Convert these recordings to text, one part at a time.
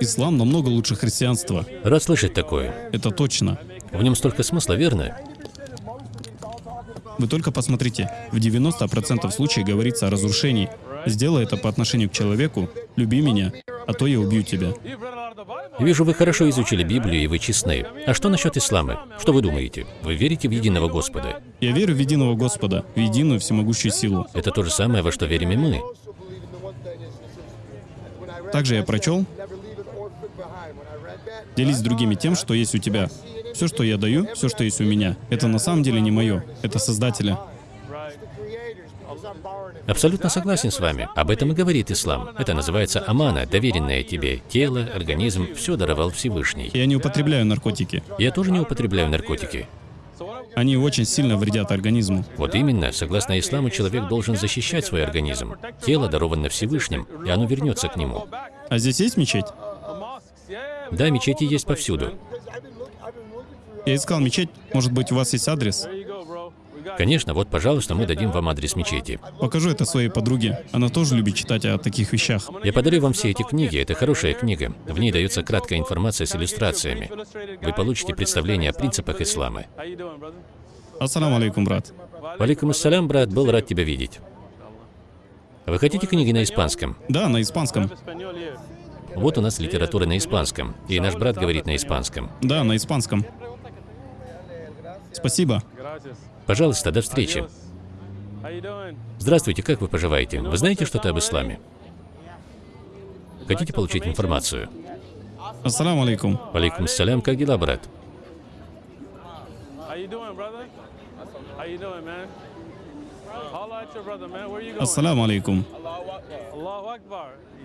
Ислам намного лучше христианства. Рад слышать такое. Это точно. В нем столько смысла, верно? Вы только посмотрите, в 90% случаев говорится о разрушении. Сделай это по отношению к человеку, люби меня, а то я убью тебя. Вижу, вы хорошо изучили Библию и вы честны. А что насчет ислама? Что вы думаете? Вы верите в единого Господа? Я верю в единого Господа, в единую всемогущую силу. Это то же самое, во что верим и мы. Также я прочел, делись с другими тем, что есть у тебя. Все, что я даю, все, что есть у меня, это на самом деле не мое, это Создателя. Абсолютно согласен с вами. Об этом и говорит ислам. Это называется амана, доверенное тебе. Тело, организм, все даровал Всевышний. Я не употребляю наркотики. Я тоже не употребляю наркотики. Они очень сильно вредят организму. Вот именно, согласно исламу, человек должен защищать свой организм. Тело даровано Всевышним, и оно вернется к нему. А здесь есть мечеть? Да, мечети есть повсюду. Я искал мечеть. Может быть, у вас есть адрес? Конечно, вот, пожалуйста, мы дадим вам адрес мечети. Покажу это своей подруге. Она тоже любит читать о таких вещах. Я подарю вам все эти книги. Это хорошая книга. В ней дается краткая информация с иллюстрациями. Вы получите представление о принципах ислама. Ассаламу алейкум, брат. Валикум ассалям, брат, был рад тебя видеть. Вы хотите книги на испанском? Да, на испанском. Вот у нас литература на испанском, и наш брат говорит на испанском. Да, на испанском. Спасибо. Пожалуйста, до встречи. Здравствуйте, как вы поживаете? Вы знаете что-то об исламе? Хотите получить информацию? Ассаламу алейкум. Алейкум салям, как дела, брат? Ассаламу алейкум.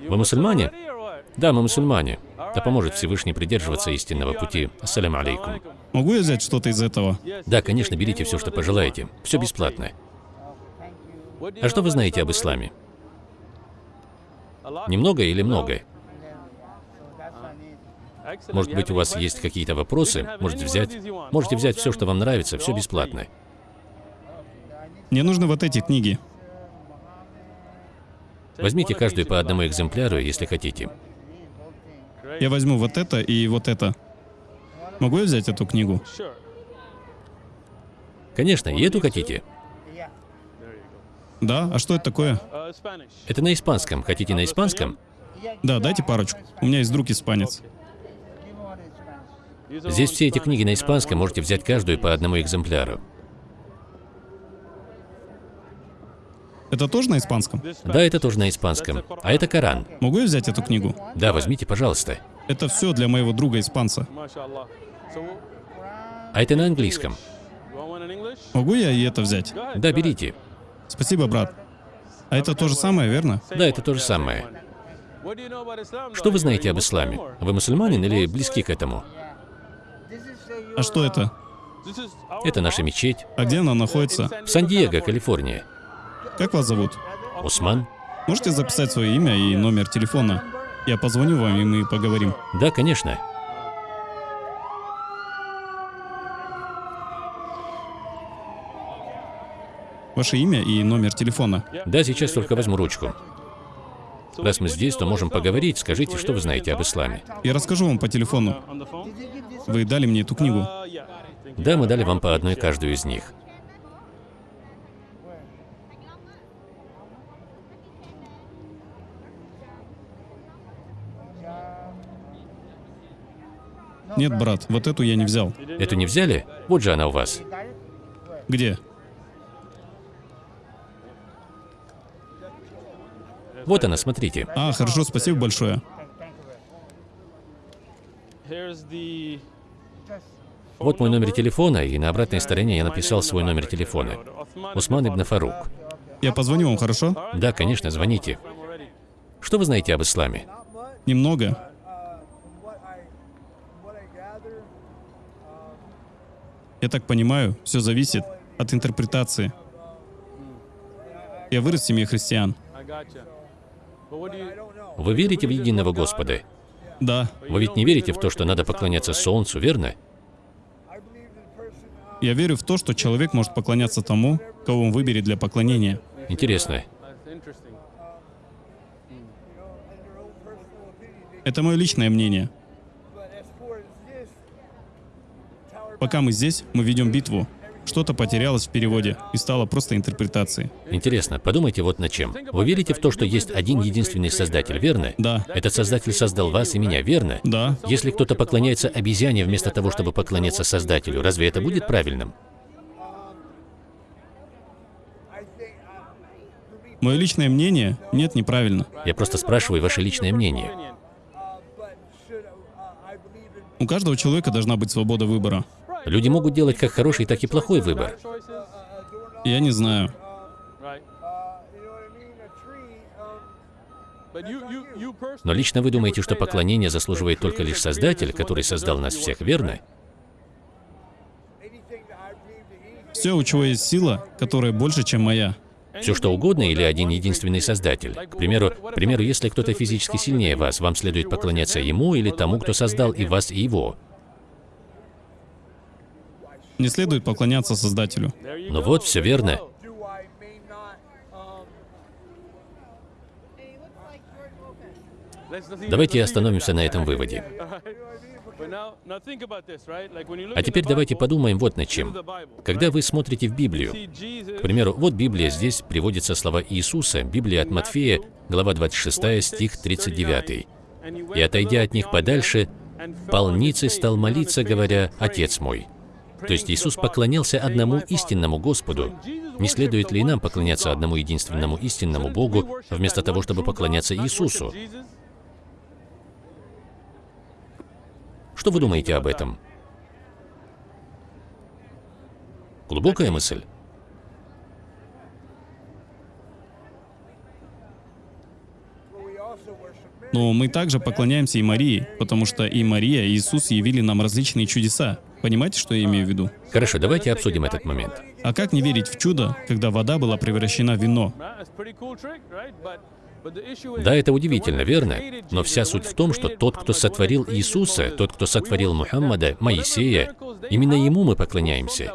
Вы мусульмане? Да, мы мусульмане. Да поможет Всевышний придерживаться истинного пути. Ассаляму алейкум. Могу я взять что-то из этого? Да, конечно, берите все, что пожелаете. Все бесплатно. А что вы знаете об исламе? Немного или много? Может быть, у вас есть какие-то вопросы? Можете взять? Можете взять все, что вам нравится, все бесплатно. Мне нужны вот эти книги. Возьмите каждую по одному экземпляру, если хотите. Я возьму вот это и вот это. Могу я взять эту книгу? Конечно, и эту хотите? Да? А что это такое? Это на испанском. Хотите на испанском? Да, дайте парочку. У меня есть друг испанец. Здесь все эти книги на испанском, можете взять каждую по одному экземпляру. Это тоже на испанском? Да, это тоже на испанском. А это Коран. Могу я взять эту книгу? Да, возьмите, пожалуйста. Это все для моего друга испанца. А это на английском. Могу я и это взять? Да, берите. Спасибо, брат. А это то же самое, верно? Да, это то же самое. Что вы знаете об исламе? Вы мусульманин или близки к этому? А что это? Это наша мечеть. А где она находится? В Сан-Диего, Калифорния. Как вас зовут? Усман? Можете записать свое имя и номер телефона? Я позвоню вам, и мы поговорим. Да, конечно. Ваше имя и номер телефона. Да, сейчас только возьму ручку. Раз мы здесь, то можем поговорить. Скажите, что вы знаете об исламе. Я расскажу вам по телефону. Вы дали мне эту книгу. Да, мы дали вам по одной каждую из них. Нет, брат, вот эту я не взял. Эту не взяли? Вот же она у вас. Где? Вот она, смотрите. А, хорошо, спасибо большое. Вот мой номер телефона, и на обратной стороне я написал свой номер телефона. Усман ибн Фарук. Я позвоню вам, хорошо? Да, конечно, звоните. Что вы знаете об исламе? Немного. Я так понимаю, все зависит от интерпретации. Я вырос в семье христиан. Вы верите в единого Господа? Да, Вы ведь не верите в то, что надо поклоняться Солнцу, верно? я верю в то, что человек может поклоняться тому, кого он выберет для поклонения. Интересно. Это мое личное мнение. Пока мы здесь, мы ведем битву. Что-то потерялось в переводе и стало просто интерпретацией. Интересно, подумайте вот над чем. Вы верите в то, что есть один единственный Создатель, верно? Да. Этот Создатель создал вас и меня, верно? Да. Если кто-то поклоняется обезьяне вместо того, чтобы поклоняться Создателю, разве это будет правильным? Мое личное мнение – нет, неправильно. Я просто спрашиваю ваше личное мнение. У каждого человека должна быть свобода выбора. Люди могут делать как хороший, так и плохой выбор. Я не знаю. Но лично вы думаете, что поклонение заслуживает только лишь Создатель, который создал нас всех, верно? Все, у чего есть сила, которая больше, чем моя. Все что угодно или один единственный Создатель? К примеру, к примеру, если кто-то физически сильнее вас, вам следует поклоняться ему или тому, кто создал и вас, и его. Не следует поклоняться Создателю. Ну вот, все верно. Давайте остановимся на этом выводе. А теперь давайте подумаем вот над чем. Когда вы смотрите в Библию, к примеру, вот Библия, здесь приводятся слова Иисуса, Библия от Матфея, глава 26, стих 39. «И отойдя от них подальше, полницей стал молиться, говоря, «Отец мой». То есть Иисус поклонялся одному истинному Господу. Не следует ли нам поклоняться одному единственному истинному Богу, вместо того, чтобы поклоняться Иисусу? Что вы думаете об этом? Глубокая мысль. Но мы также поклоняемся и Марии, потому что и Мария, и Иисус явили нам различные чудеса. Понимаете, что я имею в виду? Хорошо, давайте обсудим этот момент. А как не верить в чудо, когда вода была превращена в вино? Да, это удивительно, верно? Но вся суть в том, что тот, кто сотворил Иисуса, тот, кто сотворил Мухаммада, Моисея, именно ему мы поклоняемся.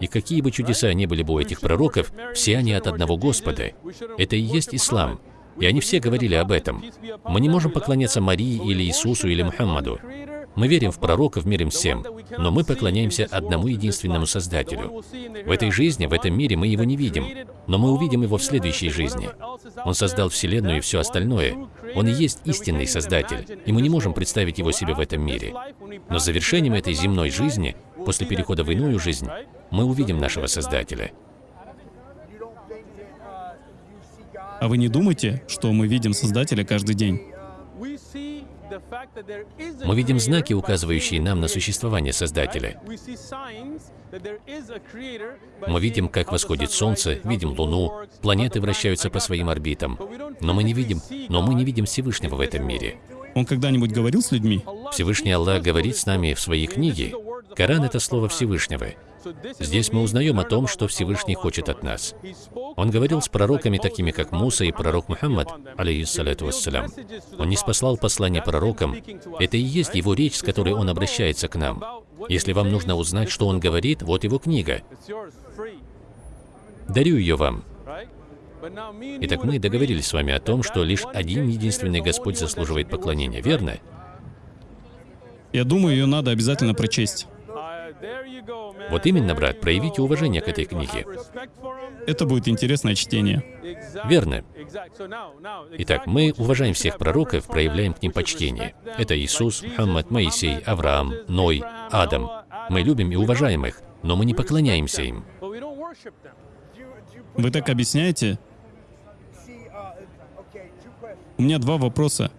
И какие бы чудеса ни были бы у этих пророков, все они от одного Господа. Это и есть ислам. И они все говорили об этом. Мы не можем поклоняться Марии или Иисусу или Мухаммаду. Мы верим в пророков, верим всем, но мы поклоняемся одному единственному Создателю. В этой жизни, в этом мире мы его не видим, но мы увидим его в следующей жизни. Он создал Вселенную и все остальное. Он и есть истинный Создатель, и мы не можем представить его себе в этом мире. Но завершением этой земной жизни, после перехода в иную жизнь, мы увидим нашего Создателя. А вы не думаете, что мы видим Создателя каждый день? Мы видим знаки, указывающие нам на существование Создателя. Мы видим, как восходит Солнце, видим Луну, планеты вращаются по своим орбитам. Но мы не видим, но мы не видим Всевышнего в этом мире. Он когда-нибудь говорил с людьми? Всевышний Аллах говорит с нами в своей книге. Коран — это слово Всевышнего. Здесь мы узнаем о том, что Всевышний хочет от нас. Он говорил с пророками, такими как Муса и пророк Мухаммад, алейхиссалату вассалям. Он не спаслал послание пророкам. Это и есть его речь, с которой он обращается к нам. Если вам нужно узнать, что он говорит, вот его книга. Дарю ее вам. Итак, мы договорились с вами о том, что лишь один единственный Господь заслуживает поклонения, верно? Я думаю, ее надо обязательно прочесть. Вот именно, брат, проявите уважение к этой книге. Это будет интересное чтение. Верно. Итак, мы уважаем всех пророков, проявляем к ним почтение. Это Иисус, Мухаммад, Моисей, Авраам, Ной, Адам. Мы любим и уважаем их, но мы не поклоняемся им. Вы так объясняете? У меня два вопроса.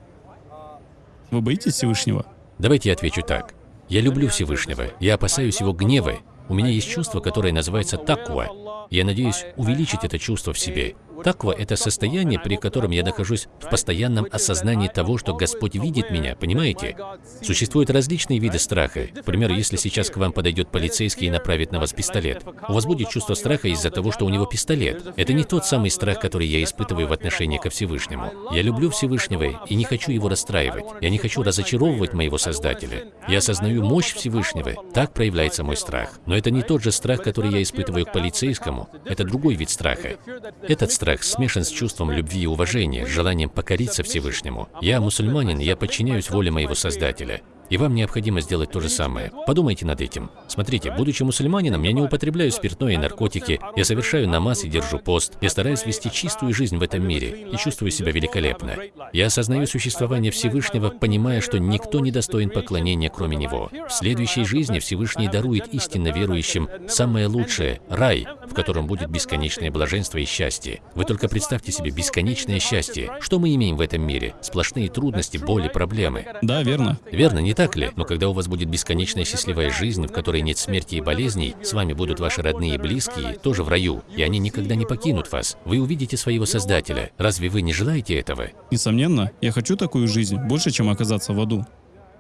Вы боитесь Всевышнего? Давайте я отвечу так. Я люблю Всевышнего, я опасаюсь Его гнева. У меня есть чувство, которое называется таква. Я надеюсь увеличить это чувство в себе. Таква — это состояние, при котором я нахожусь в постоянном осознании того, что Господь видит меня, понимаете? Существуют различные виды страха. К примеру, если сейчас к вам подойдет полицейский и направит на вас пистолет, у вас будет чувство страха из-за того, что у него пистолет. Это не тот самый страх, который я испытываю в отношении ко Всевышнему. Я люблю Всевышнего и не хочу его расстраивать. Я не хочу разочаровывать моего Создателя. Я осознаю мощь Всевышнего. Так проявляется мой страх. Но это не тот же страх, который я испытываю к полицейскому. Это другой вид страха. Этот страх страх смешан с чувством любви и уважения, желанием покориться Всевышнему. Я мусульманин, я подчиняюсь воле моего Создателя. И вам необходимо сделать то же самое. Подумайте над этим. Смотрите, будучи мусульманином, я не употребляю спиртное и наркотики, я совершаю намаз и держу пост, я стараюсь вести чистую жизнь в этом мире и чувствую себя великолепно. Я осознаю существование Всевышнего, понимая, что никто не достоин поклонения, кроме Него. В следующей жизни Всевышний дарует истинно верующим самое лучшее – рай, в котором будет бесконечное блаженство и счастье. Вы только представьте себе бесконечное счастье. Что мы имеем в этом мире? Сплошные трудности, боли, проблемы. Да, верно. Верно, не так ли? Но когда у вас будет бесконечная счастливая жизнь, в которой нет смерти и болезней, с вами будут ваши родные и близкие, тоже в раю, и они никогда не покинут вас. Вы увидите своего Создателя. Разве вы не желаете этого? Несомненно, я хочу такую жизнь, больше, чем оказаться в аду.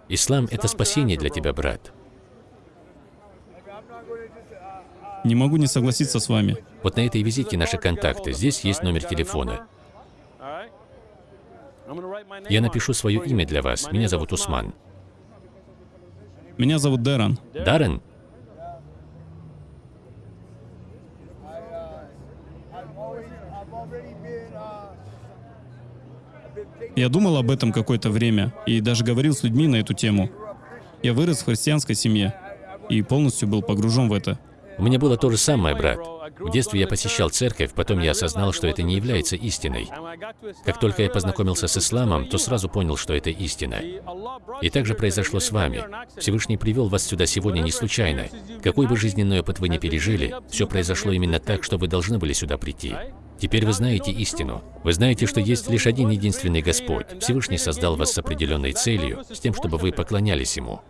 Ислам – это спасение для тебя, брат. Не могу не согласиться с вами. Вот на этой визитке наши контакты. Здесь есть номер телефона. Я напишу свое имя для вас. Меня зовут Усман. Меня зовут Дэрон. Даррен? Я думал об этом какое-то время и даже говорил с людьми на эту тему. Я вырос в христианской семье и полностью был погружен в это. У меня было то же самое, брат. В детстве я посещал церковь, потом я осознал, что это не является истиной. Как только я познакомился с исламом, то сразу понял, что это истина. И так же произошло с вами. Всевышний привел вас сюда сегодня не случайно. Какой бы жизненный опыт вы ни пережили, все произошло именно так, что вы должны были сюда прийти. Теперь вы знаете истину. Вы знаете, что есть лишь один единственный Господь. Всевышний создал вас с определенной целью, с тем, чтобы вы поклонялись Ему.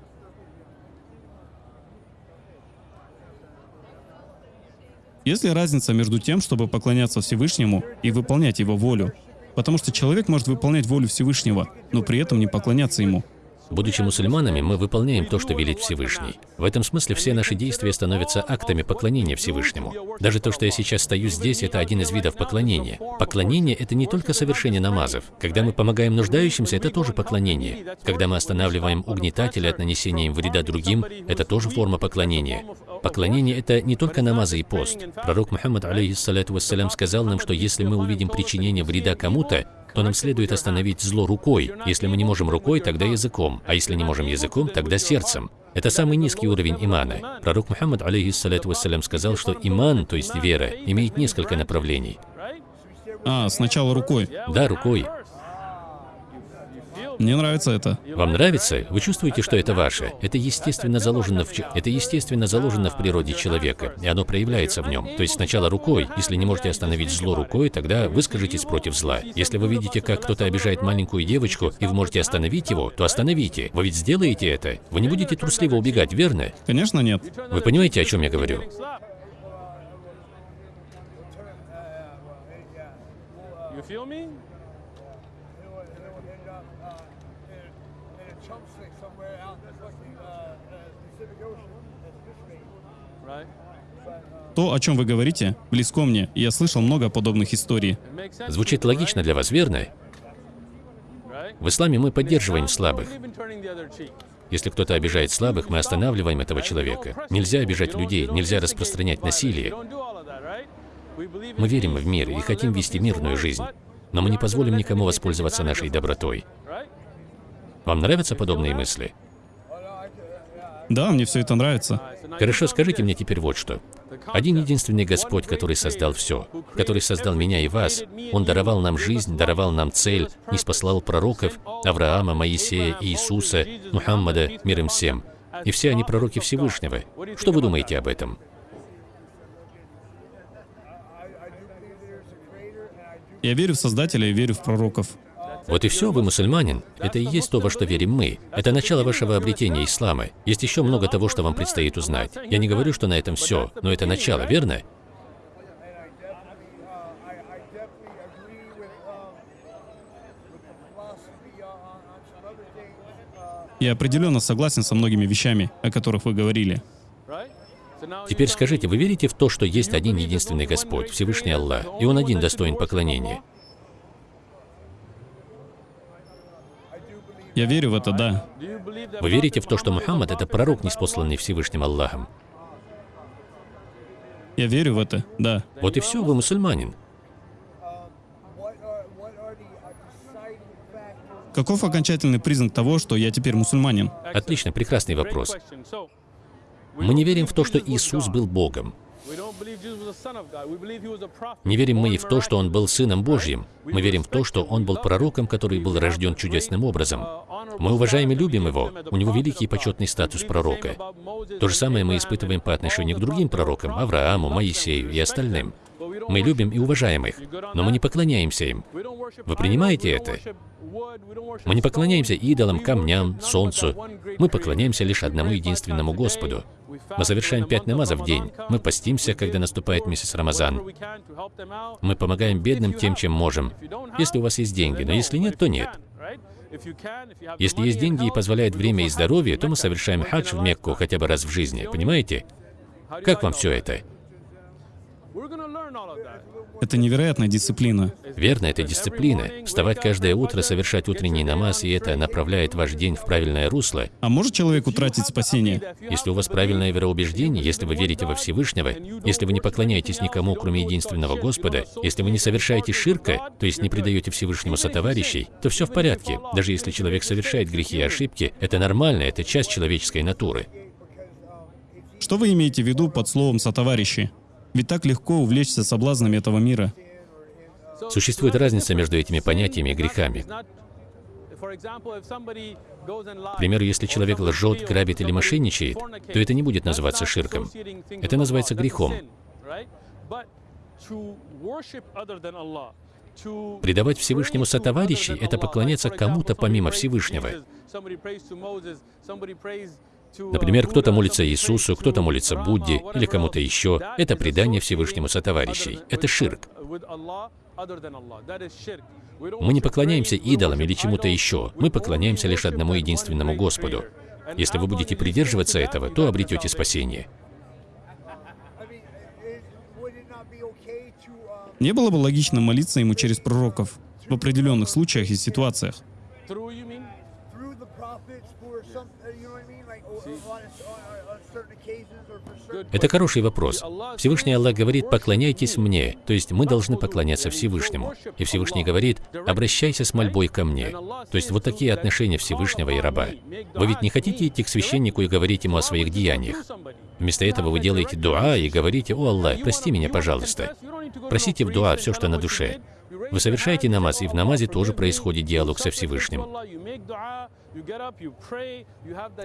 Есть ли разница между тем, чтобы поклоняться Всевышнему и выполнять Его волю? Потому что человек может выполнять волю Всевышнего, но при этом не поклоняться Ему. Будучи мусульманами, мы выполняем то, что велит Всевышний. В этом смысле все наши действия становятся актами поклонения Всевышнему. Даже то, что я сейчас стою здесь, это один из видов поклонения. Поклонение – это не только совершение намазов. Когда мы помогаем нуждающимся, это тоже поклонение. Когда мы останавливаем угнетателя от нанесения им вреда другим, это тоже форма поклонения. Поклонение – это не только намазы и пост. Пророк Мухаммад, алейхиссалату вассалям, сказал нам, что если мы увидим причинение вреда кому-то, то нам следует остановить зло рукой. Если мы не можем рукой, тогда языком, а если не можем языком, тогда сердцем. Это самый низкий уровень имана. Пророк Мухаммад, алейхиссалату вассалям, сказал, что иман, то есть вера, имеет несколько направлений. А, сначала рукой. Да, рукой. Мне нравится это. Вам нравится? Вы чувствуете, что это ваше? Это естественно заложено в, это естественно заложено в природе человека, и оно проявляется в нем. То есть сначала рукой. Если не можете остановить зло рукой, тогда выскажитесь против зла. Если вы видите, как кто-то обижает маленькую девочку, и вы можете остановить его, то остановите. Вы ведь сделаете это. Вы не будете трусливо убегать, верно? Конечно, нет. Вы понимаете, о чем я говорю? You feel me? То, о чем вы говорите, близко мне, и я слышал много подобных историй. Звучит логично для вас, верно? В исламе мы поддерживаем слабых. Если кто-то обижает слабых, мы останавливаем этого человека. Нельзя обижать людей, нельзя распространять насилие. Мы верим в мир и хотим вести мирную жизнь. Но мы не позволим никому воспользоваться нашей добротой. Вам нравятся подобные мысли? Да, мне все это нравится. Хорошо, скажите мне теперь вот что. Один единственный Господь, который создал все, который создал меня и вас, Он даровал нам жизнь, даровал нам цель, не спаслал пророков, Авраама, Моисея, Иисуса, Мухаммада, мир им всем. И все они пророки Всевышнего. Что вы думаете об этом? Я верю в Создателя и верю в пророков. Вот и все, вы мусульманин. Это и есть то, во что верим мы. Это начало вашего обретения ислама. Есть еще много того, что вам предстоит узнать. Я не говорю, что на этом все, но это начало, верно? Я определенно согласен со многими вещами, о которых вы говорили. Теперь скажите, вы верите в то, что есть один единственный Господь, Всевышний Аллах, и Он один достоин поклонения? Я верю в это, да. Вы верите в то, что Мухаммад — это пророк, неспосланный Всевышним Аллахом? Я верю в это, да. Вот и все, вы мусульманин. Каков окончательный признак того, что я теперь мусульманин? Отлично, прекрасный вопрос. Мы не верим в то, что Иисус был Богом. Не верим мы и в то, что Он был Сыном Божьим. Мы верим в то, что Он был пророком, который был рожден чудесным образом. Мы уважаем и любим Его. У Него великий и почетный статус пророка. То же самое мы испытываем по отношению к другим пророкам, Аврааму, Моисею и остальным. Мы любим и уважаем их, но мы не поклоняемся им. Вы принимаете это? Мы не поклоняемся идолам, камням, солнцу. Мы поклоняемся лишь одному единственному Господу. Мы совершаем пять намазов в день. Мы постимся, когда наступает месяц Рамазан. Мы помогаем бедным тем, чем можем. Если у вас есть деньги, но если нет, то нет. Если есть деньги и позволяет время и здоровье, то мы совершаем хадж в Мекку хотя бы раз в жизни. Понимаете? Как вам все это? Это невероятная дисциплина. Верно, это дисциплина. Вставать каждое утро, совершать утренний намаз, и это направляет ваш день в правильное русло. А может человек утратить спасение? Если у вас правильное вероубеждение, если вы верите во Всевышнего, если вы не поклоняетесь никому, кроме единственного Господа, если вы не совершаете ширка, то есть не предаете Всевышнему сотоварищей, то все в порядке. Даже если человек совершает грехи и ошибки, это нормально, это часть человеческой натуры. Что вы имеете в виду под словом «сотоварищи»? Ведь так легко увлечься соблазнами этого мира. Существует разница между этими понятиями и грехами. К примеру, если человек лжет, грабит или мошенничает, то это не будет называться ширком. Это называется грехом. Предавать Всевышнему сотоварищей – это поклоняться кому-то помимо Всевышнего. Например, кто-то молится Иисусу, кто-то молится Будде или кому-то еще. Это предание Всевышнему сотоварищей. Это ширк. Мы не поклоняемся идолам или чему-то еще. Мы поклоняемся лишь одному единственному Господу. Если вы будете придерживаться этого, то обретете спасение. Не было бы логично молиться ему через пророков в определенных случаях и ситуациях. Это хороший вопрос. Всевышний Аллах говорит, поклоняйтесь мне, то есть мы должны поклоняться Всевышнему. И Всевышний говорит, обращайся с мольбой ко мне. То есть вот такие отношения Всевышнего и раба. Вы ведь не хотите идти к священнику и говорить ему о своих деяниях. Вместо этого вы делаете дуа и говорите, «О Аллах, прости меня, пожалуйста». Просите в дуа все, что на душе. Вы совершаете намаз, и в намазе тоже происходит диалог со Всевышним.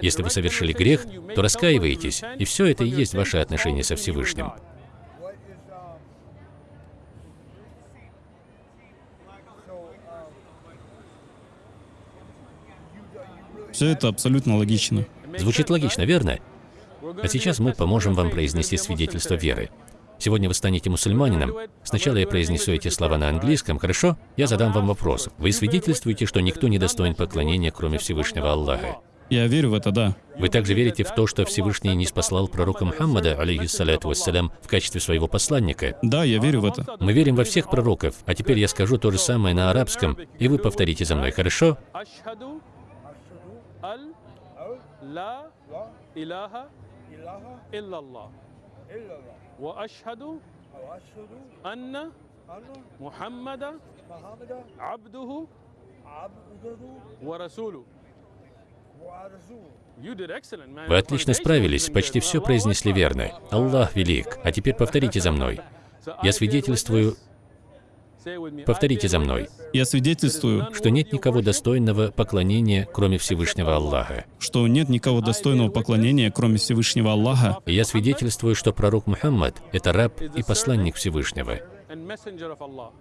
Если вы совершили грех, то раскаиваетесь, и все это и есть ваше отношение со Всевышним. Все это абсолютно логично. Звучит логично, верно? А сейчас мы поможем вам произнести свидетельство веры. Сегодня вы станете мусульманином. Сначала я произнесу эти слова на английском, хорошо? Я задам вам вопрос. Вы свидетельствуете, что никто не достоин поклонения, кроме Всевышнего Аллаха. Я верю в это, да. Вы также верите в то, что Всевышний не спаслал пророка Мухаммада, алейхиссаляту вассалям, в качестве своего посланника? Да, я верю в это. Мы верим во всех пророков, а теперь я скажу то же самое на арабском, и вы повторите за мной, хорошо? Ашхаду ал ла илаха Muhammadan abduhu abduhu wa rasuluhu. wa rasuluhu. You did excellent, man. Вы отлично справились, почти все произнесли верно. Аллах велик. А теперь повторите за мной. Я свидетельствую, повторите за мной, Я свидетельствую, что нет никого достойного поклонения, кроме Всевышнего Аллаха. что нет никого достойного поклонения, кроме Всевышнего Аллаха. Я свидетельствую, что пророк Мухаммад – это раб и посланник Всевышнего.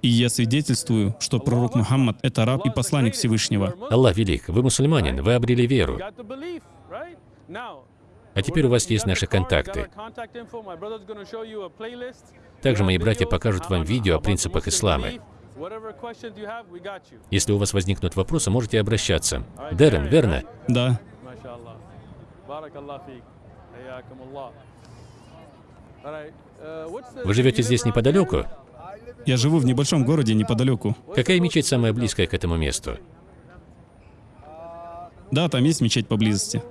И я свидетельствую, что пророк Мухаммад — это раб и посланник Всевышнего. Аллах велик, вы мусульманин, вы обрели веру. А теперь у вас есть наши контакты. Также мои братья покажут вам видео о принципах ислама. Если у вас возникнут вопросы, можете обращаться. Дерен, верно? Да, Вы живете здесь неподалеку? я живу в небольшом городе неподалеку. Какая мечеть самая близкая к этому месту? Да, там есть мечеть поблизости.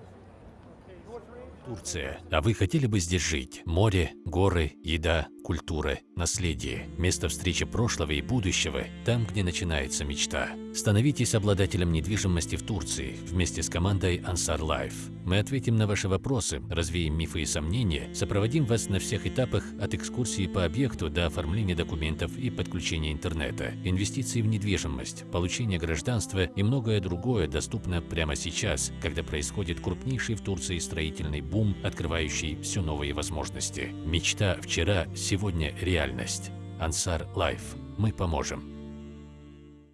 Турция. А вы хотели бы здесь жить? Море, горы, еда, культура, наследие, место встречи прошлого и будущего, там, где начинается мечта. Становитесь обладателем недвижимости в Турции вместе с командой Ansar Life. Мы ответим на ваши вопросы, развеем мифы и сомнения, сопроводим вас на всех этапах от экскурсии по объекту до оформления документов и подключения интернета, инвестиции в недвижимость, получение гражданства и многое другое доступно прямо сейчас, когда происходит крупнейший в Турции строительный бум, открывающий все новые возможности. Мечта вчера, сегодня реальность. Ансар Лайф. Мы поможем.